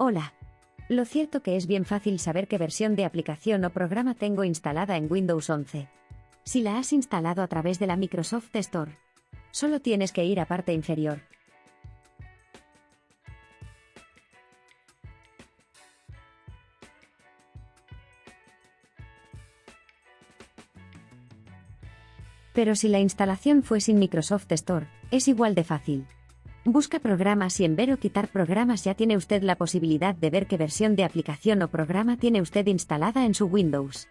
Hola. Lo cierto que es bien fácil saber qué versión de aplicación o programa tengo instalada en Windows 11. Si la has instalado a través de la Microsoft Store, solo tienes que ir a parte inferior. Pero si la instalación fue sin Microsoft Store, es igual de fácil. Busca programas y en ver o quitar programas ya tiene usted la posibilidad de ver qué versión de aplicación o programa tiene usted instalada en su Windows.